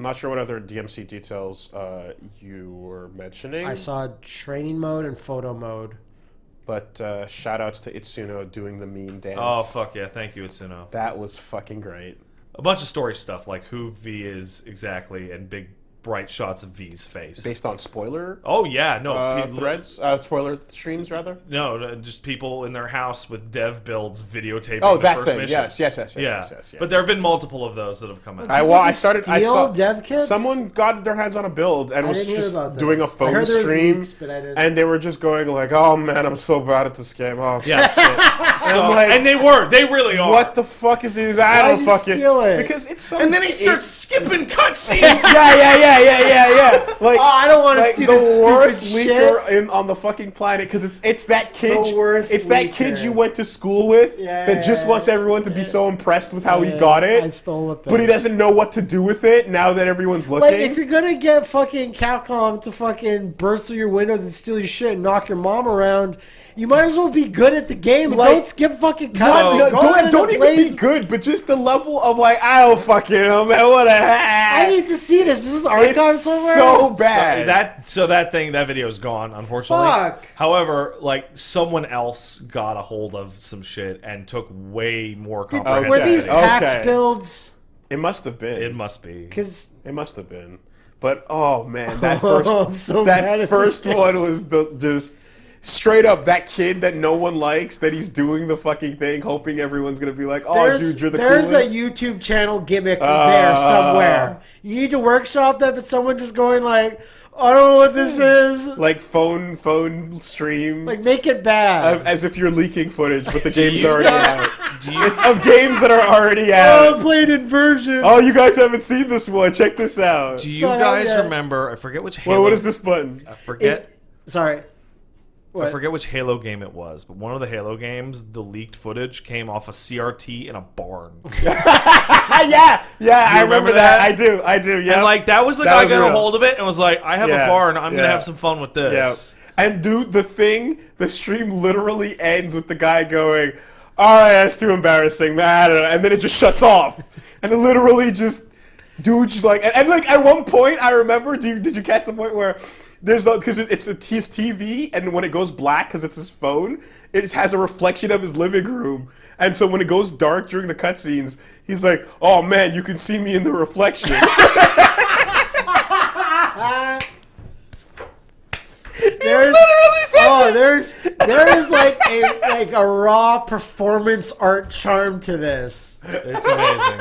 I'm not sure what other DMC details uh, you were mentioning. I saw training mode and photo mode. But uh, shout outs to Itsuno doing the meme dance. Oh fuck yeah! Thank you, Itsuno. That was fucking great. A bunch of story stuff like who V is exactly and big bright shots of V's face. Based on spoiler oh yeah, no uh, people- threads, uh, spoiler streams rather. No, no, just people in their house with dev builds videotaping. Oh, the that first thing. Mission. Yes, yes, yes, yes, yeah. yes, yes, yeah. But there have been multiple of those that have come out. I well, I People started. I saw dev kits? someone got their hands on a build and I was just doing a this. I phone heard there was stream, leaks, but I didn't- and they were just going like, "Oh man, I'm so bad at this game." Oh yeah, shit. so, I'm like, and they were, they really are. what the fuck is this? I Why'd don't fucking it? because it's some, And then he it- starts skipping cutscenes. yeah, yeah, yeah, yeah, yeah, yeah. yeah. Like, Oh, I don't want to like see the worst leaker shit. in, on the fucking planet because it's it's that kid. The worst it's that kid you went to school with Yeah, that just wants everyone to be so impressed with how he got it. I stole it. but he doesn't know what to do with it now that everyone's looking. Like, if you're gonna get fucking Capcom to fucking burst through your windows and steal your shit and knock your mom around, you might as well be good at the game. Like- don't skip fucking No, no, Go don't and don't even blaze- be good, but just the level of like, I don't fucking know, man. What a I need to see this. This is archived It's somewhere. so So bad. that so that thing that video is gone, unfortunately. Fuck. However, like someone else got a hold of some shit and took way more comprehensive. Were these Okay. Builds? it must have been. It must be. Because It must have been. But oh man, that Oh, first I'm so that first one was the just straight up that kid that no one likes that he's doing the fucking thing, hoping everyone's gonna be like, oh there's, dude, you're the there's coolest. a YouTube channel gimmick there Ah. somewhere. You need to workshop that, but someone just going like, I don't know what this is. like phone phone stream Like, make it bad. of- as if you're leaking footage, but the game's already out. It's of games that are already oh, out. I'm playing inversion. Oh, you guys haven't seen this one. Check this out. do you guys remember? I forget which Halo. Well, what is this button? I forget. Sorry. What? I forget which Halo game it was, but one of the Halo games, the leaked footage came off a CRT in a barn. Ah, yeah, yeah, I remember remember that. that? I do, I do. Yeah, And like that was the That guy was got a hold of it and was like, "I have Yeah, a barn. I'm gonna have some fun with Yeah. this." And dude, the thing, the stream literally ends with the guy going, "All right, that's too embarrassing, man," I don't know," and then it just shuts off, and it literally just, dude, just like, and, and like at one point, I remember, do you, did you catch the point where there's because it's a, his TV, and when it goes black because it's his phone, it has a reflection of his living room. And so when it goes dark during the cutscenes, he's like, "Oh man, you can see me in the reflection." There's, literally says oh, it. there's there is like a like a raw performance art charm to this, It's amazing.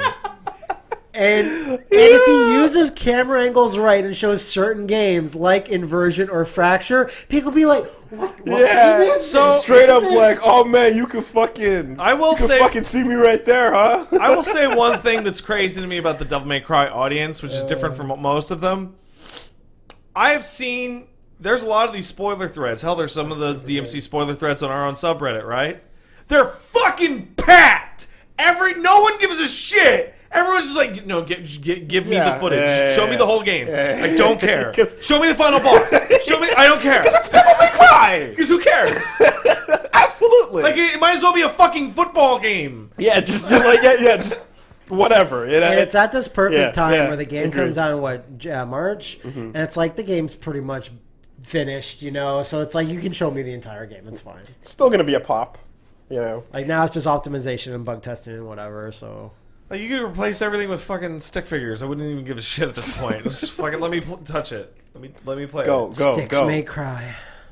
And and if he uses camera angles right and shows certain games like inversion or fracture, people be like, "What? what Yeah, game is so this? straight up is like, oh man, you can fucking, I will you can say- fucking see me right there, huh? I will say one thing that's crazy to me about the Devil May Cry audience, which is different from uh. most of them. I have seen there's a lot of these spoiler threads. Hell, there's some of the DMC spoiler threads on our own subreddit, right? They're fucking packed. Every no one gives a shit. Everyone's no, get, get, give me Yeah, the footage. yeah, yeah, Show me the whole game. Yeah, I don't care. Show me the final boss. Show me. I don't care. Because it's Devil May Cry. Because who cares? Absolutely. like it might as well be a fucking football game. yeah, just, just like yeah, yeah, just whatever. You know, And it's at this perfect Yeah, time yeah, where the game agreed. comes out in what J- uh, March, and it's like the game's pretty much finished, you know. So it's like you can show me the entire game. It's fine. still gonna be a pop. You know, Like now it's just optimization and bug testing and whatever. So Like you could replace everything with fucking stick figures. I wouldn't even give a shit at this point. Just fucking let me pl- touch it. Let me let me play go, it. go, sticks go. may cry.